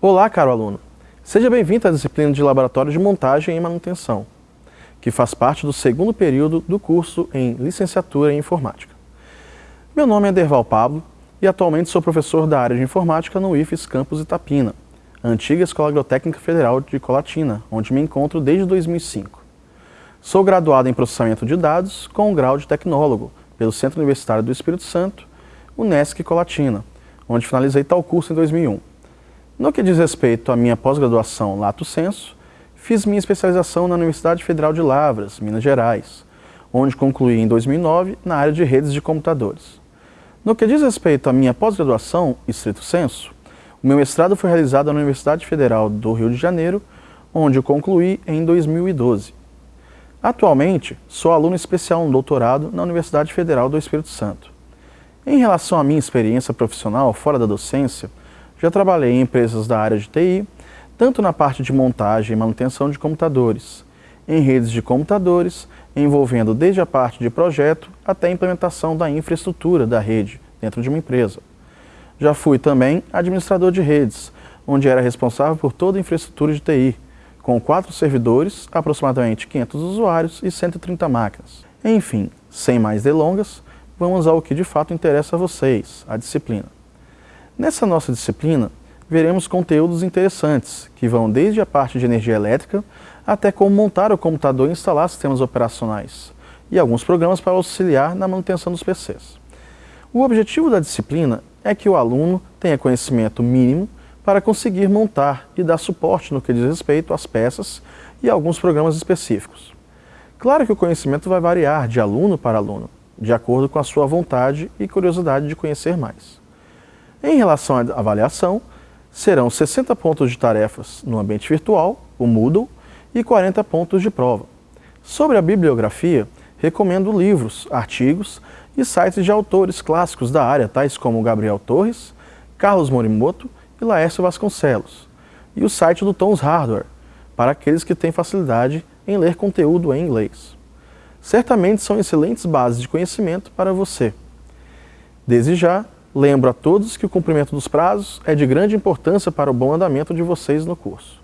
Olá, caro aluno! Seja bem-vindo à disciplina de Laboratório de Montagem e Manutenção, que faz parte do segundo período do curso em Licenciatura em Informática. Meu nome é Derval Pablo e atualmente sou professor da área de Informática no IFES Campus Itapina, antiga Escola Agrotécnica Federal de Colatina, onde me encontro desde 2005. Sou graduado em Processamento de Dados com o grau de Tecnólogo pelo Centro Universitário do Espírito Santo, Unesc Colatina, onde finalizei tal curso em 2001. No que diz respeito à minha pós-graduação Lato Senso, fiz minha especialização na Universidade Federal de Lavras, Minas Gerais, onde concluí em 2009 na área de redes de computadores. No que diz respeito à minha pós-graduação, estrito senso, o meu mestrado foi realizado na Universidade Federal do Rio de Janeiro, onde eu concluí em 2012. Atualmente, sou aluno especial no doutorado na Universidade Federal do Espírito Santo. Em relação à minha experiência profissional fora da docência, já trabalhei em empresas da área de TI, tanto na parte de montagem e manutenção de computadores, em redes de computadores, envolvendo desde a parte de projeto até a implementação da infraestrutura da rede dentro de uma empresa. Já fui também administrador de redes, onde era responsável por toda a infraestrutura de TI, com quatro servidores, aproximadamente 500 usuários e 130 máquinas. Enfim, sem mais delongas, vamos ao que de fato interessa a vocês, a disciplina. Nessa nossa disciplina, veremos conteúdos interessantes, que vão desde a parte de energia elétrica até como montar o computador e instalar sistemas operacionais, e alguns programas para auxiliar na manutenção dos PCs. O objetivo da disciplina é que o aluno tenha conhecimento mínimo para conseguir montar e dar suporte no que diz respeito às peças e alguns programas específicos. Claro que o conhecimento vai variar de aluno para aluno, de acordo com a sua vontade e curiosidade de conhecer mais. Em relação à avaliação, serão 60 pontos de tarefas no ambiente virtual, o Moodle, e 40 pontos de prova. Sobre a bibliografia, recomendo livros, artigos e sites de autores clássicos da área, tais como Gabriel Torres, Carlos Morimoto e Laércio Vasconcelos, e o site do Tons Hardware, para aqueles que têm facilidade em ler conteúdo em inglês. Certamente são excelentes bases de conhecimento para você. Desde já, Lembro a todos que o cumprimento dos prazos é de grande importância para o bom andamento de vocês no curso.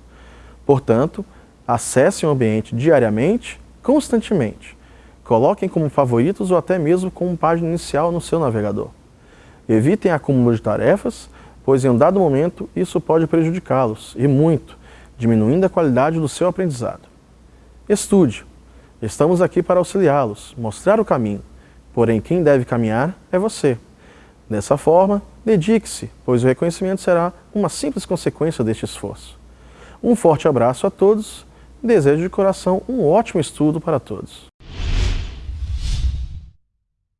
Portanto, acessem o ambiente diariamente, constantemente. Coloquem como favoritos ou até mesmo como página inicial no seu navegador. Evitem acúmulo de tarefas, pois em um dado momento isso pode prejudicá-los, e muito, diminuindo a qualidade do seu aprendizado. Estude. Estamos aqui para auxiliá-los, mostrar o caminho, porém quem deve caminhar é você. Dessa forma, dedique-se, pois o reconhecimento será uma simples consequência deste esforço. Um forte abraço a todos desejo de coração um ótimo estudo para todos.